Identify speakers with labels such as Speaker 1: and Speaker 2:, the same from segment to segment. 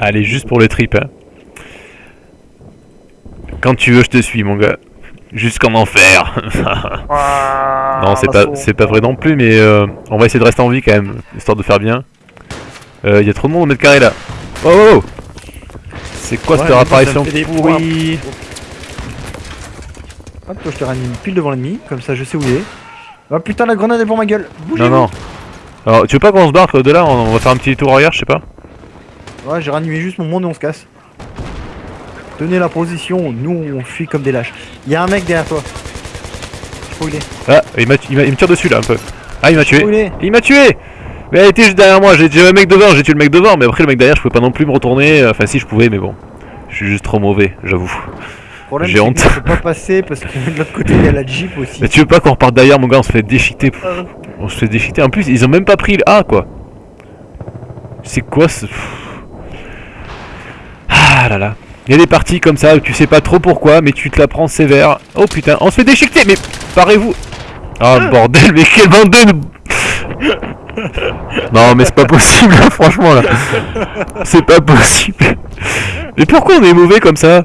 Speaker 1: Allez, juste pour le trip. Hein. Quand tu veux, je te suis, mon gars. Jusqu'en enfer.
Speaker 2: Ah,
Speaker 1: non, c'est pas, c'est pas vrai non plus, mais euh, on va essayer de rester en vie quand même, histoire de faire bien. Il y a trop de monde au mètre carré là. Oh, oh, oh. C'est quoi cette apparition pourrie
Speaker 2: Hop, toi je te ranime pile devant l'ennemi, comme ça je sais où il est. Oh putain, la grenade est pour ma gueule. Bougez
Speaker 1: Non, non. Alors, tu veux pas qu'on se barre de là On va faire un petit tour arrière, je sais pas.
Speaker 2: Ouais, j'ai ranimé juste mon monde et on se casse. Tenez la position, nous on fuit comme des lâches. Il y a un mec derrière toi. Je sais il est.
Speaker 1: Ah, il, il, il me tire dessus là un peu. Ah, il m'a tué.
Speaker 2: Il,
Speaker 1: m'a tué Mais elle était juste derrière moi, j'ai un mec devant, j'ai tué le mec devant, mais après le mec derrière je pouvais pas non plus me retourner. Enfin si je pouvais, mais bon. Je suis juste trop mauvais, j'avoue. J'ai honte.
Speaker 2: Je peux pas passer parce que de l'autre côté il y a la jeep aussi.
Speaker 1: Mais tu veux pas qu'on reparte derrière mon gars, on se fait déchiqueter. On se fait déchiqueter. En plus, ils ont même pas pris le A quoi. C'est quoi ce... Ah là là. Il y a des parties comme ça où tu sais pas trop pourquoi, mais tu te la prends sévère. Oh putain, on se fait déchiqueter, mais parez-vous. Oh bordel, mais quel bande de... Non mais c'est pas possible, franchement là. C'est pas possible. Mais pourquoi on est mauvais comme ça?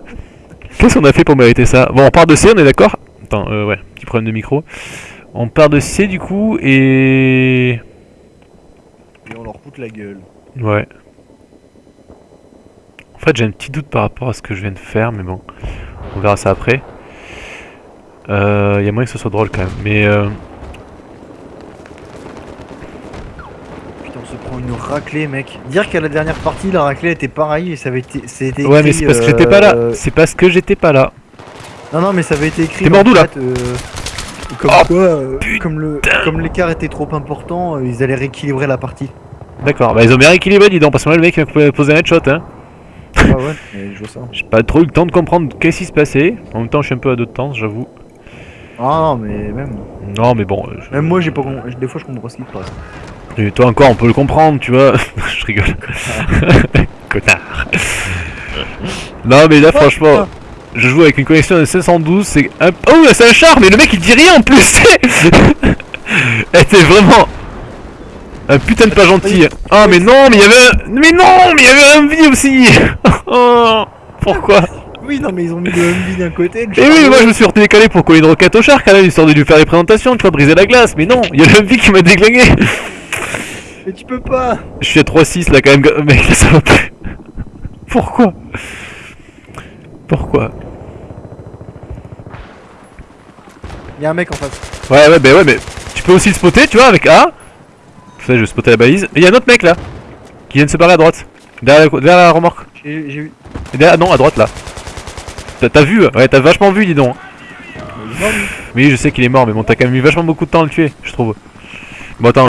Speaker 1: Qu'est-ce qu'on a fait pour mériter ça? Bon, on part de C, on est d'accord? Attends, euh, ouais, petit problème de micro. On part de C du coup et...
Speaker 2: Et on leur coûte la gueule.
Speaker 1: Ouais. En fait, j'ai un petit doute par rapport à ce que je viens de faire, mais bon, on verra ça après. Il euh, y a moyen que ce soit drôle quand même, mais... Euh...
Speaker 2: Putain, on se prend une raclée, mec. Dire qu'à la dernière partie, la raclée était pareille et ça avait été... C'était
Speaker 1: ouais, mais c'est parce que j'étais pas là.
Speaker 2: euh,
Speaker 1: C'est parce que j'étais pas là.
Speaker 2: Non, non, mais ça avait été écrit...
Speaker 1: T'es mort d'où, là
Speaker 2: euh, Comme
Speaker 1: Oh,
Speaker 2: quoi, euh, comme le, comme l'écart était trop important, euh, ils allaient rééquilibrer la partie.
Speaker 1: D'accord, bah ils ont bien rééquilibré, dis donc, parce que moi le mec il m'a posé un headshot, hein.
Speaker 2: Ah ouais, mais je vois ça.
Speaker 1: J'ai pas trop eu le temps de comprendre qu'est-ce qui se passait. En même temps, je suis un peu à deux de temps, j'avoue.
Speaker 2: Ah non, mais même...
Speaker 1: Non, mais bon. euh, je-
Speaker 2: Même moi, j'ai pas... Des fois, je comprends pas ce qui se passe.
Speaker 1: Et toi encore, on peut le comprendre, tu vois. je rigole. Connard. non, mais là, franchement, je joue avec une connexion de 512, c'est un... Oh, c'est un char, mais le mec il dit rien en plus. Elle était vraiment un putain de pas gentil. Ah, mais non, mais il y avait un... Mais non, mais il y avait un vie aussi. oh, pourquoi?
Speaker 2: Oui, non, mais ils ont mis le MV d'un côté.
Speaker 1: Et oui, moi je me suis retenu calé pour coller une roquette au char quand même, histoire de lui faire les présentations, tu vois, briser la glace. Mais non, il y a le vie qui m'a déglingué.
Speaker 2: Mais tu peux pas
Speaker 1: Je suis à 3-6 là quand même, mec, ça va plus. Pourquoi? Pourquoi?
Speaker 2: Il y a un mec en face.
Speaker 1: Ouais, ouais, bah ouais, mais tu peux aussi le spotter, tu vois, avec A. Je vais spotter la balise. Et il y a un autre mec là, qui vient de se barrer à droite. Derrière la, derrière la remorque.
Speaker 2: J'ai vu.
Speaker 1: Derrière, non, à droite là. T'as- vu Ouais, t'as vachement vu, dis donc.
Speaker 2: Il est mort, lui.
Speaker 1: Oui, je sais qu'il est mort, mais bon, t'as quand même mis vachement beaucoup de temps à le tuer, je trouve. Bon, attends.